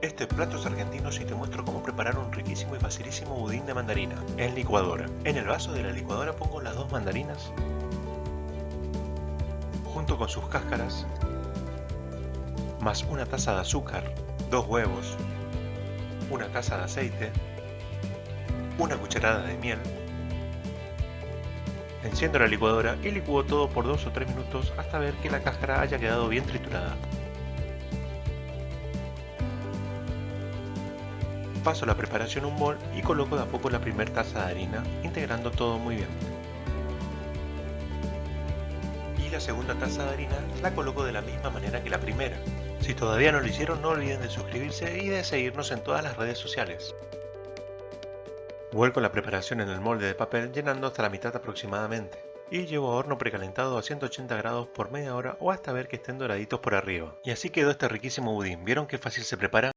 Este plato es argentino y te muestro cómo preparar un riquísimo y facilísimo budín de mandarina en licuadora. En el vaso de la licuadora pongo las dos mandarinas junto con sus cáscaras más una taza de azúcar, dos huevos, una taza de aceite, una cucharada de miel. Enciendo la licuadora y licúo todo por 2 o 3 minutos hasta ver que la cáscara haya quedado bien triturada. Paso la preparación a un bol y coloco de a poco la primera taza de harina, integrando todo muy bien. Y la segunda taza de harina la coloco de la misma manera que la primera. Si todavía no lo hicieron no olviden de suscribirse y de seguirnos en todas las redes sociales. Vuelco la preparación en el molde de papel llenando hasta la mitad aproximadamente y llevo a horno precalentado a 180 grados por media hora o hasta ver que estén doraditos por arriba. Y así quedó este riquísimo budín, ¿vieron qué fácil se prepara?